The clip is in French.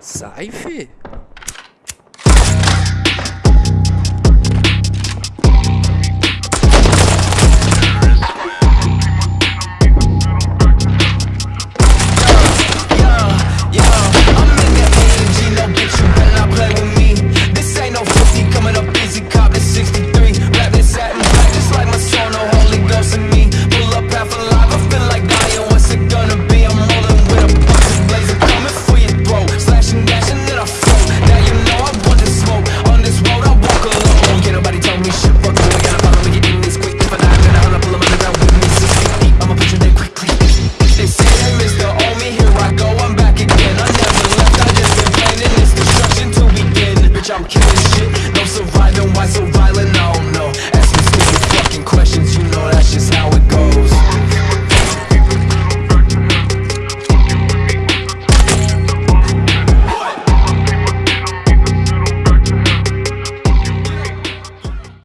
Ça jump